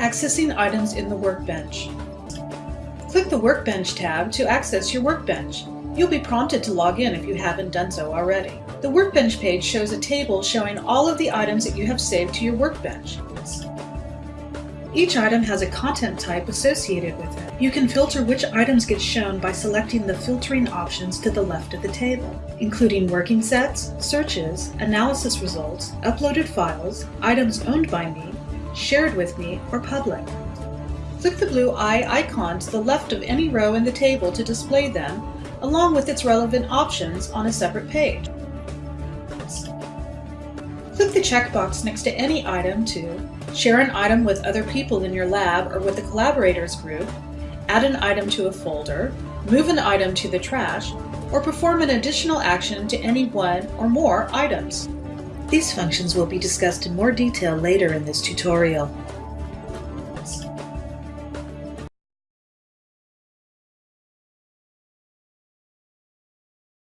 Accessing items in the workbench. Click the Workbench tab to access your workbench. You'll be prompted to log in if you haven't done so already. The Workbench page shows a table showing all of the items that you have saved to your workbench. Each item has a content type associated with it. You can filter which items get shown by selecting the filtering options to the left of the table, including working sets, searches, analysis results, uploaded files, items owned by me, shared with me, or public. Click the blue eye icon to the left of any row in the table to display them, along with its relevant options on a separate page. Click the checkbox next to any item to share an item with other people in your lab or with the collaborators group, add an item to a folder, move an item to the trash, or perform an additional action to any one or more items. These functions will be discussed in more detail later in this tutorial.